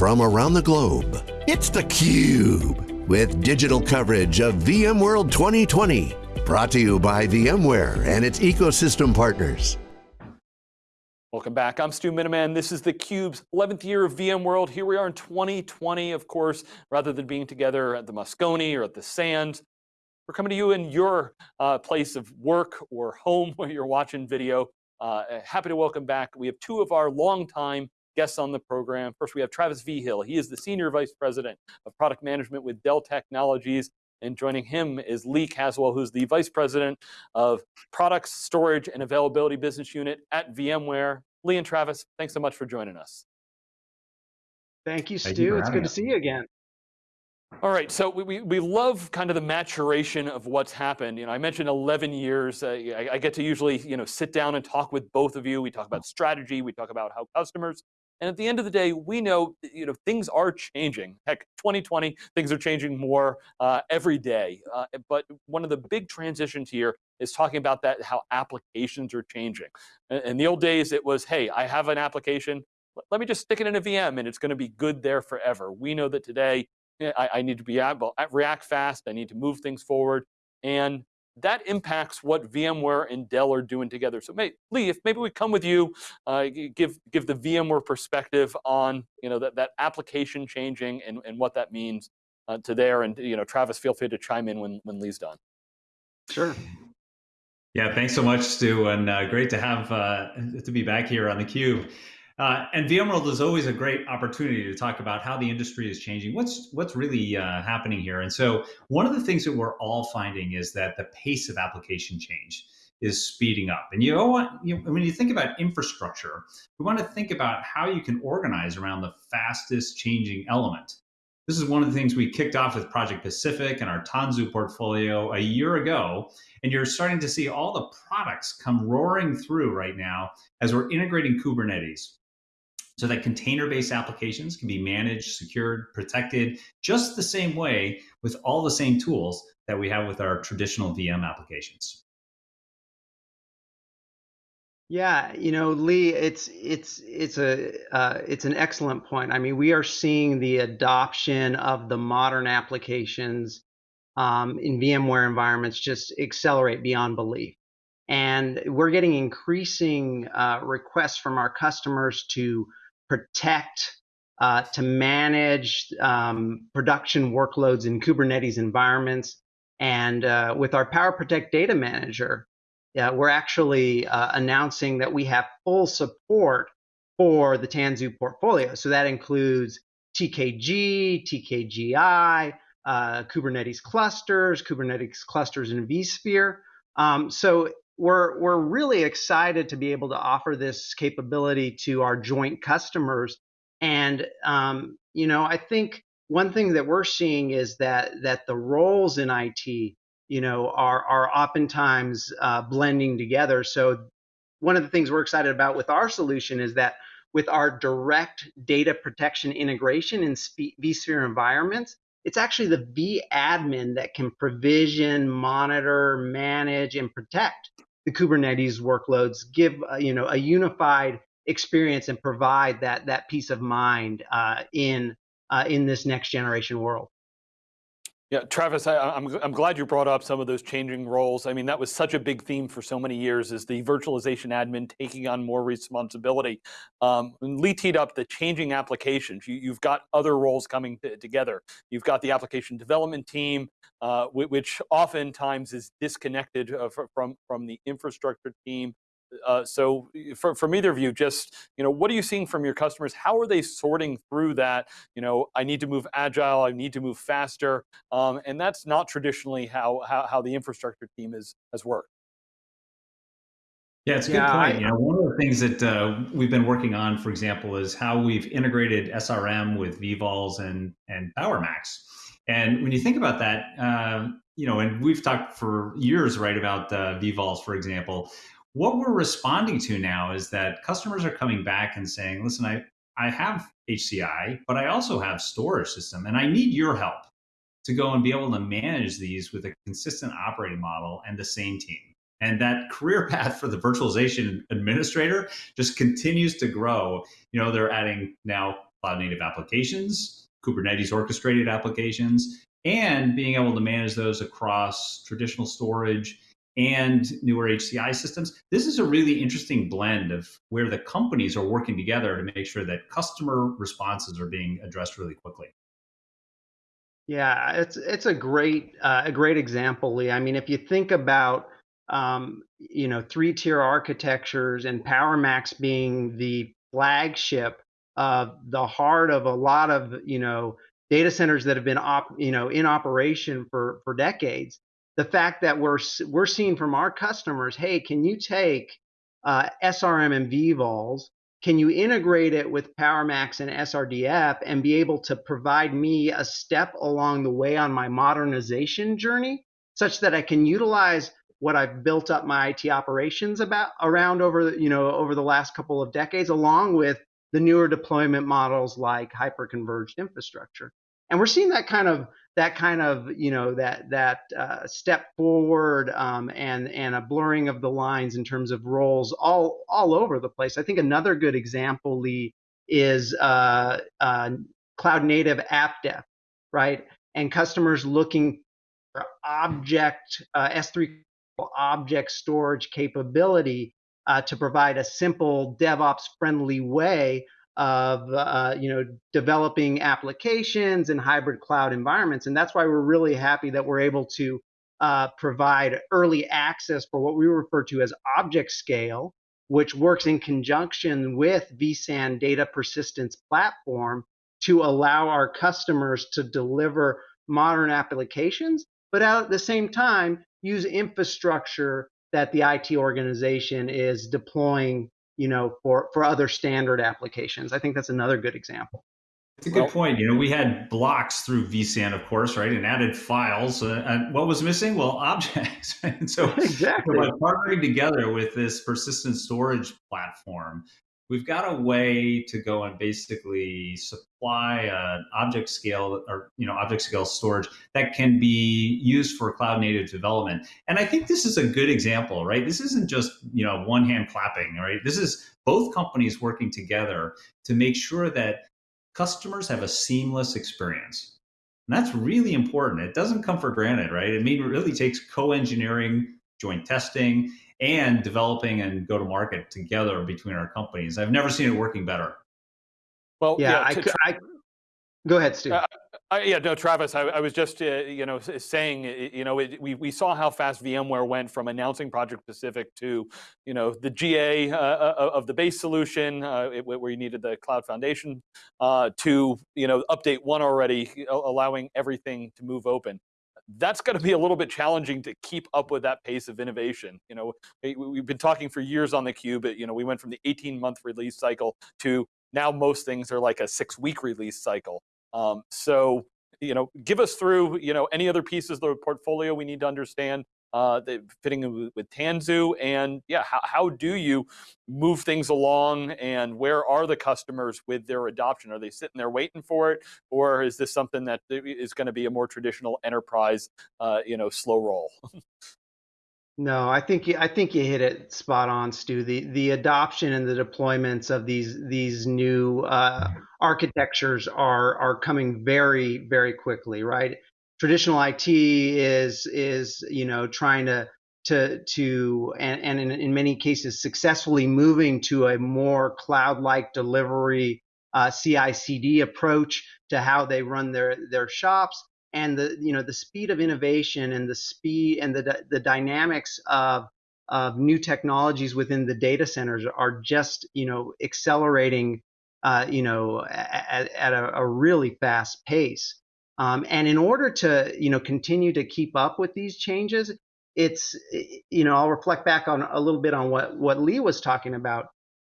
from around the globe. It's theCUBE, with digital coverage of VMworld 2020. Brought to you by VMware and its ecosystem partners. Welcome back, I'm Stu Miniman. This is theCUBE's 11th year of VMworld. Here we are in 2020, of course, rather than being together at the Moscone or at the Sands. We're coming to you in your uh, place of work or home where you're watching video. Uh, happy to welcome back. We have two of our longtime guests on the program. First, we have Travis Vigil. He is the Senior Vice President of Product Management with Dell Technologies. And joining him is Lee Caswell, who's the Vice President of Products, Storage, and Availability Business Unit at VMware. Lee and Travis, thanks so much for joining us. Thank you, Stu. Thank you it's good us. to see you again. All right, so we, we love kind of the maturation of what's happened. You know, I mentioned 11 years. Uh, I, I, get to usually, you know, sit down and talk with both of you. We talk about strategy. We talk about how customers and at the end of the day, we know, you know, things are changing. Heck, 2020, things are changing more uh, every day. Uh, but one of the big transitions here is talking about that, how applications are changing. In the old days, it was, hey, I have an application, let me just stick it in a VM and it's going to be good there forever. We know that today, I, I need to be able react fast, I need to move things forward. And that impacts what VMware and Dell are doing together. So may, Lee, if maybe we come with you, uh, give give the VMware perspective on you know that, that application changing and, and what that means uh, to there. And you know, Travis, feel free to chime in when, when Lee's done. Sure. Yeah, thanks so much, Stu, and uh, great to have uh, to be back here on the Cube. Uh, and VMworld is always a great opportunity to talk about how the industry is changing, what's what's really uh, happening here. And so one of the things that we're all finding is that the pace of application change is speeding up. And you know what, you when you think about infrastructure, we want to think about how you can organize around the fastest changing element. This is one of the things we kicked off with Project Pacific and our Tanzu portfolio a year ago. And you're starting to see all the products come roaring through right now as we're integrating Kubernetes so that container-based applications can be managed, secured, protected, just the same way with all the same tools that we have with our traditional VM applications. Yeah, you know, Lee, it's it's it's a uh, it's an excellent point. I mean, we are seeing the adoption of the modern applications um, in VMware environments just accelerate beyond belief, and we're getting increasing uh, requests from our customers to protect, uh, to manage um, production workloads in Kubernetes environments. And uh, with our Power Protect Data Manager, uh, we're actually uh, announcing that we have full support for the Tanzu portfolio. So that includes TKG, TKGI, uh, Kubernetes clusters, Kubernetes clusters in vSphere. Um, so we're we're really excited to be able to offer this capability to our joint customers. And um, you know, I think one thing that we're seeing is that that the roles in IT, you know, are are oftentimes uh, blending together. So one of the things we're excited about with our solution is that with our direct data protection integration in vSphere environments, it's actually the vAdmin that can provision, monitor, manage, and protect the Kubernetes workloads, give uh, you know a unified experience and provide that that peace of mind uh, in uh, in this next generation world. Yeah, Travis, I, am I'm, I'm glad you brought up some of those changing roles. I mean, that was such a big theme for so many years is the virtualization admin taking on more responsibility. Um, Lee teed up the changing applications. You, have got other roles coming together. You've got the application development team, uh, which oftentimes is disconnected uh, from, from the infrastructure team. Uh, so for, from either of you, just, you know, what are you seeing from your customers? How are they sorting through that? You know, I need to move agile, I need to move faster. Um, and that's not traditionally how, how, how the infrastructure team is, has worked. Yeah, it's a good yeah, point. I, you know, one of the things that uh, we've been working on, for example, is how we've integrated SRM with vVols and and PowerMax. And when you think about that, uh, you know, and we've talked for years, right, about uh, vVols, for example. What we're responding to now is that customers are coming back and saying, listen, I, I have HCI, but I also have storage system and I need your help to go and be able to manage these with a consistent operating model and the same team. And that career path for the virtualization administrator just continues to grow. You know, they're adding now cloud native applications, Kubernetes orchestrated applications, and being able to manage those across traditional storage and newer HCI systems. This is a really interesting blend of where the companies are working together to make sure that customer responses are being addressed really quickly. Yeah, it's it's a great uh, a great example, Lee. I mean, if you think about um, you know three tier architectures and PowerMax being the flagship, uh, the heart of a lot of you know data centers that have been op, you know in operation for for decades the fact that we're we're seeing from our customers, hey, can you take uh, SRM and vVols? Can you integrate it with PowerMax and SRDF and be able to provide me a step along the way on my modernization journey, such that I can utilize what I've built up my IT operations about around over you know over the last couple of decades, along with the newer deployment models like hyperconverged infrastructure. And we're seeing that kind of that kind of you know that that uh, step forward um, and and a blurring of the lines in terms of roles all all over the place. I think another good example, Lee, is uh, uh, cloud native app dev, right? And customers looking for object uh, S3 object storage capability uh, to provide a simple DevOps friendly way of uh, you know developing applications and hybrid cloud environments and that's why we're really happy that we're able to uh, provide early access for what we refer to as object scale which works in conjunction with vSAN data persistence platform to allow our customers to deliver modern applications but at the same time use infrastructure that the IT organization is deploying you know, for, for other standard applications. I think that's another good example. It's a good well, point. You know, we had blocks through vSAN, of course, right, and added files. Uh, and what was missing? Well, objects. And so, exactly. by partnering together with this persistent storage platform, we've got a way to go and basically supply an object scale or you know object scale storage that can be used for cloud native development. And i think this is a good example right? This isn't just you know one hand clapping right? This is both companies working together to make sure that customers have a seamless experience. And that's really important. It doesn't come for granted right? Mean it really takes co-engineering joint testing and developing and go to market together between our companies. I've never seen it working better. Well, yeah, yeah I, to, I, go ahead, Steve. Uh, I, yeah, no, Travis, I, I was just, uh, you know, saying, you know, it, we, we saw how fast VMware went from announcing Project Pacific to, you know, the GA uh, uh, of the base solution, uh, it, where you needed the cloud foundation, uh, to, you know, update one already, allowing everything to move open that's going to be a little bit challenging to keep up with that pace of innovation. You know, we've been talking for years on the cube. You know, we went from the 18 month release cycle to now most things are like a six week release cycle. Um, so, you know, give us through, you know, any other pieces of the portfolio we need to understand uh, fitting with Tanzu, and yeah, how, how do you move things along, and where are the customers with their adoption? Are they sitting there waiting for it, or is this something that is going to be a more traditional enterprise, uh, you know, slow roll? No, I think you, I think you hit it spot on, Stu. The the adoption and the deployments of these these new uh, architectures are are coming very very quickly, right? Traditional IT is is you know trying to to to and, and in, in many cases successfully moving to a more cloud-like delivery uh, CI/CD approach to how they run their their shops. And the you know the speed of innovation and the speed and the the dynamics of of new technologies within the data centers are just you know accelerating uh, you know at, at a, a really fast pace um, and in order to, you know, continue to keep up with these changes, it's, you know, I'll reflect back on a little bit on what what Lee was talking about.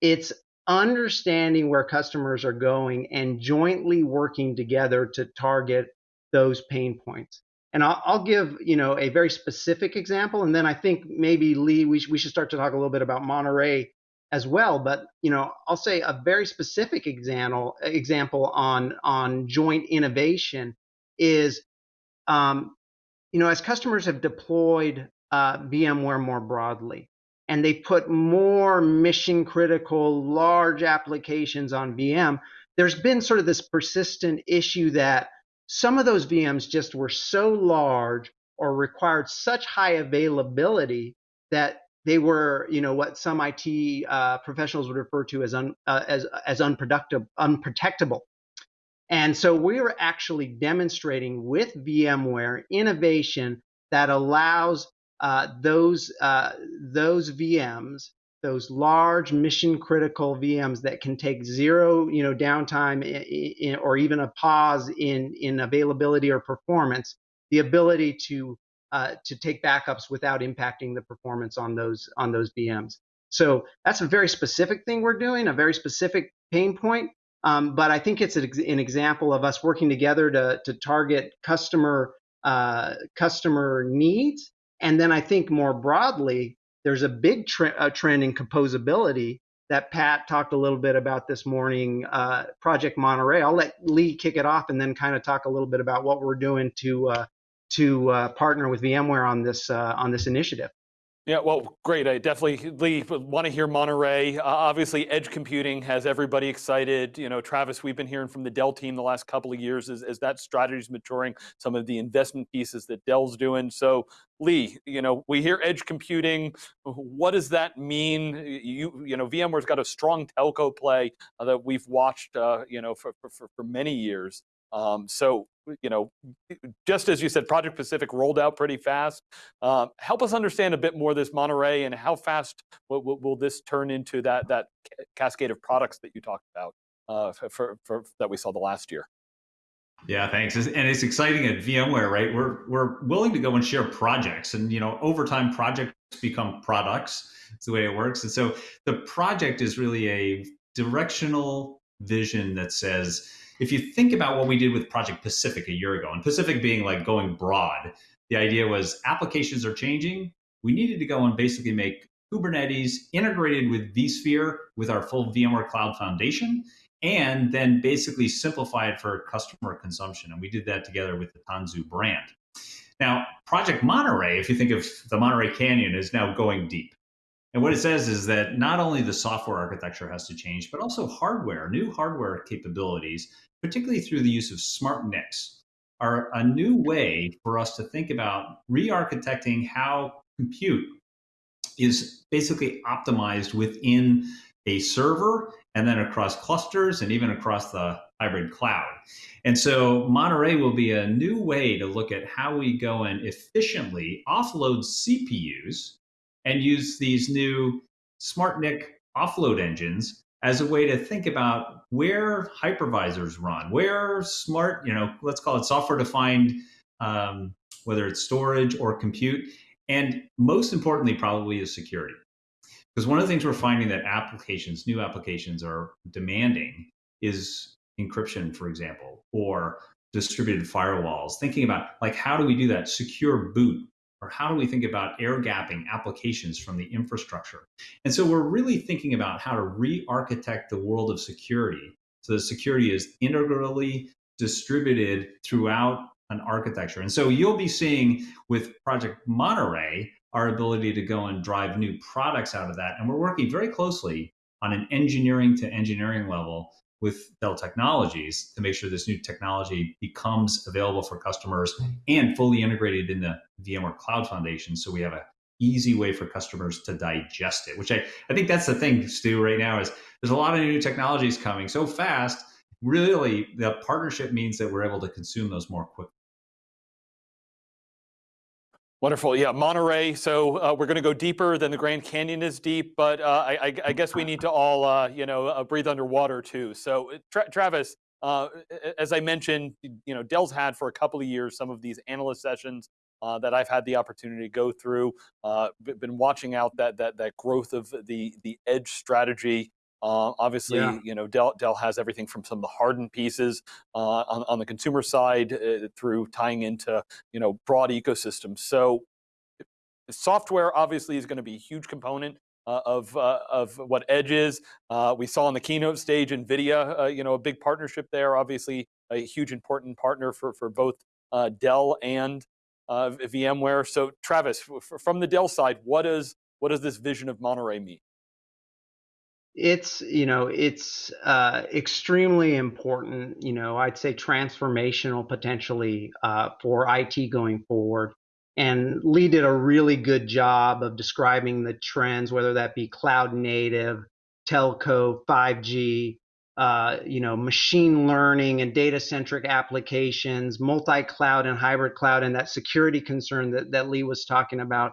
It's understanding where customers are going and jointly working together to target those pain points. And I'll, I'll, give you know a very specific example, and then I think maybe Lee, we, sh- we should start to talk a little bit about Monterey as well. But you know, I'll say a very specific example example on on joint innovation is, um, you know, as customers have deployed uh, VMware more broadly, and they put more mission critical large applications on VM, there's been sort of this persistent issue that some of those VMs just were so large or required such high availability that they were, you know, what some IT uh, professionals would refer to as un, uh, as as unproductive, unprotectable. And so we are actually demonstrating with VMware innovation that allows uh, those uh, those VMs, those large mission critical VMs that can take zero, you know, downtime in, in, or even a pause in in availability or performance, the ability to uh, to take backups without impacting the performance on those on those VMs. So that's a very specific thing we're doing, a very specific pain point. Um, but I think it's an, an, example of us working together to, to target customer uh, customer needs. And then I think more broadly, there's a big tre- a trend in composability that Pat talked a little bit about this morning, uh, Project Monterey. I'll let Lee kick it off and then kind of talk a little bit about what we're doing to uh, to uh, partner with VMware on this uh, on this initiative. Yeah, well, great. I definitely want to hear Monterey. Uh, obviously, edge computing has everybody excited. You know, Travis, we've been hearing from the Dell team the last couple of years as, as that strategy is maturing, some of the investment pieces that Dell's doing. So, Lee, you know, we hear edge computing. What does that mean? You, you know, VMware's got a strong telco play uh, that we've watched, uh, you know, for, for, for many years. Um, so, you know, just as you said, Project Pacific rolled out pretty fast. Um, help us understand a bit more this Monterey and how fast will, will, will, this turn into that that cascade of products that you talked about uh, for, for, that we saw the last year. Yeah, thanks. And it's exciting at VMware, right? We're we're willing to go and share projects, and you know, over time, projects become products. It's the way it works. And so the project is really a directional vision that says if you think about what we did with Project Pacific a year ago, and Pacific being like going broad, the idea was applications are changing. We needed to go and basically make Kubernetes integrated with vSphere with our full VMware Cloud Foundation, and then basically simplify it for customer consumption. And we did that together with the Tanzu brand. Now, Project Monterey, if you think of the Monterey Canyon, is now going deep. And what it says is that not only the software architecture has to change, but also hardware, new hardware capabilities particularly through the use of smart NICs, are a new way for us to think about re-architecting how compute is basically optimized within a server and then across clusters and even across the hybrid cloud. And so Monterey will be a new way to look at how we go and efficiently offload CPUs and use these new smart NIC offload engines as a way to think about where hypervisors run, where smart, you know, let's call it software defined, um, whether it's storage or compute. And most importantly, probably is security. Because one of the things we're finding that applications, new applications are demanding is encryption, for example, or distributed firewalls, thinking about like, how do we do that? Secure boot, or how do we think about air gapping applications from the infrastructure? And so we're really thinking about how to re-architect the world of security so that security is integrally distributed throughout an architecture. And so you'll be seeing with Project Monterey our ability to go and drive new products out of that. And we're working very closely on an engineering to engineering level with Dell Technologies to make sure this new technology becomes available for customers and fully integrated in the VMware Cloud Foundation. So we have a easy way for customers to digest it, which I, I think that's the thing, Stu, right now is there's a lot of new technologies coming so fast. Really, the partnership means that we're able to consume those more quickly. Wonderful, yeah, Monterey. So uh, we're going to go deeper than the Grand Canyon is deep, but uh, I, I, guess we need to all, uh, you know, uh, breathe underwater too. So uh, Tra Travis, uh, as I mentioned, you know, Dell's had for a couple of years some of these analyst sessions that I've had the opportunity to go through. been watching out that that that growth of the the edge strategy. Uh, obviously, yeah. you know, Dell, Dell has everything from some of the hardened pieces uh, on, on the consumer side uh, through tying into, you know, broad ecosystems. So software obviously is going to be a huge component uh, of uh, of what Edge is. Uh, we saw on the keynote stage NVIDIA, you know, a big partnership there. Obviously, a huge important partner for for both Dell and VMware. So, Travis, from the Dell side, what does what does this vision of Monterey mean? It's you know it's uh, extremely important you know i'd say transformational potentially uh, for it going forward. And lee did a really good job of describing the trends whether that be cloud native telco 5g uh, you know machine learning and data centric applications multi-cloud and hybrid cloud and that security concern that, that lee was talking about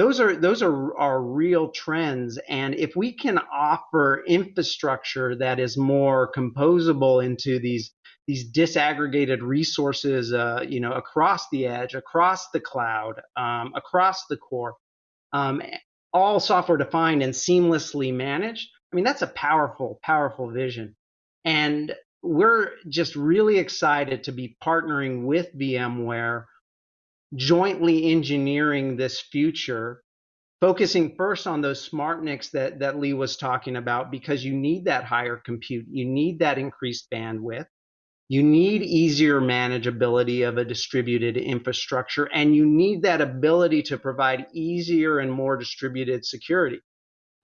those are those are are real trends. And if we can offer infrastructure that is more composable into these these disaggregated resources uh, you know across the edge across the cloud um, across the core um, all software defined and seamlessly managed i mean that's a powerful powerful vision. And we're just really excited to be partnering with vmware jointly engineering this future, focusing first on those smart NICs that, that Lee was talking about, because you need that higher compute, you need that increased bandwidth, you need easier manageability of a distributed infrastructure, and you need that ability to provide easier and more distributed security.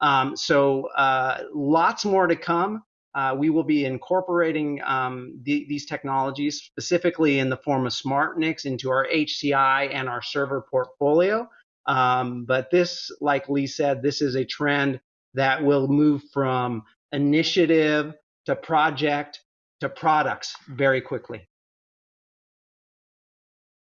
Um, so uh, lots more to come. Uh, we will be incorporating um, the, these technologies specifically in the form of smart NICs into our HCI and our server portfolio. Um, but this, like Lee said, this is a trend that will move from initiative to project to products very quickly.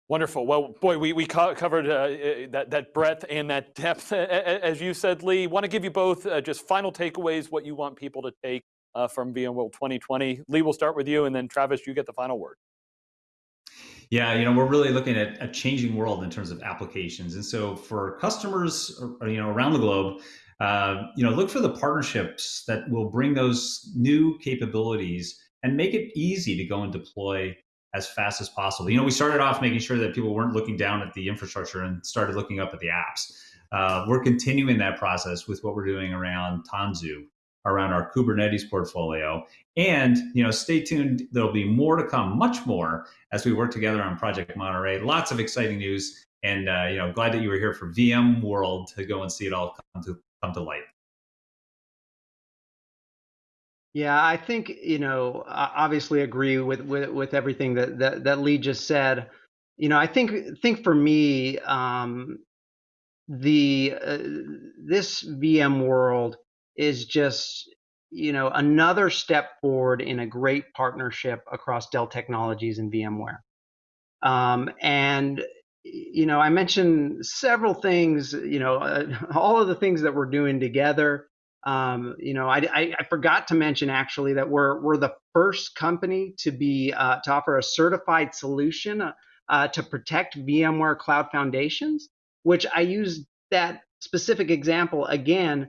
Wonderful. Well, boy, we, we co covered uh, uh that, that breadth and that depth, as you said, Lee. Want to give you both uh, just final takeaways, what you want people to take uh, from VMworld 2020. Lee, we'll start with you, and then Travis, you get the final word. Yeah, you know, we're really looking at a changing world in terms of applications, and so for customers, you know, around the globe, uh, you know, look for the partnerships that will bring those new capabilities and make it easy to go and deploy as fast as possible. You know, we started off making sure that people weren't looking down at the infrastructure and started looking up at the apps. Uh, we're continuing that process with what we're doing around Tanzu around our Kubernetes portfolio. And you know, stay tuned. There'll be more to come, much more, as we work together on Project Monterey. Lots of exciting news, and uh, you know, glad that you were here for VM World to go and see it all come to come to light. Yeah, I think you know, obviously agree with with, with everything that, that that Lee just said. You know, I think think for me, um, the uh, this VMworld is just you know another step forward in a great partnership across Dell Technologies and VMware. Um, and you know, I mentioned several things. You know, uh, all of the things that we're doing together. Um, you know, I, I, I, forgot to mention actually that we're we're the first company to be uh, to offer a certified solution uh, uh to protect VMware Cloud Foundations, which I use that specific example again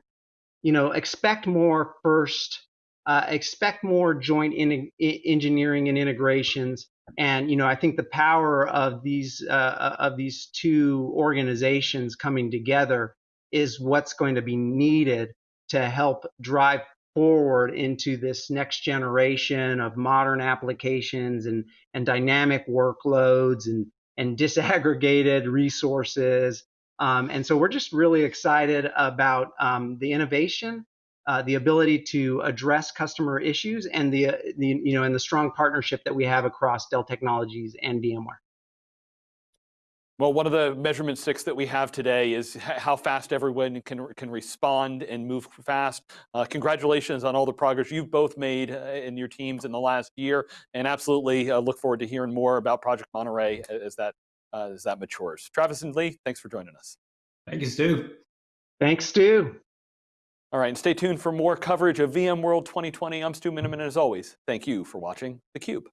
you know, expect more first, uh, expect more joint in, engineering and integrations. And you know, I think the power of these uh, uh, of these two organizations coming together is what's going to be needed to help drive forward into this next generation of modern applications and and dynamic workloads and and disaggregated resources um, and so we're just really excited about um, the innovation, uh, the ability to address customer issues, and the, the you know and the strong partnership that we have across Dell Technologies and VMware. Well, one of the measurement sticks that we have today is how fast everyone can, can respond and move fast. Uh, congratulations on all the progress you've both made uh, in your teams in the last year, and absolutely uh, look forward to hearing more about Project Monterey as that uh, Uh, as that matures. Travis and Lee, thanks for joining us. Thank you, Stu. Thanks, Stu. All right, and stay tuned for more coverage of VMworld 2020. I'm Stu Miniman, and as always, thank you for watching theCUBE.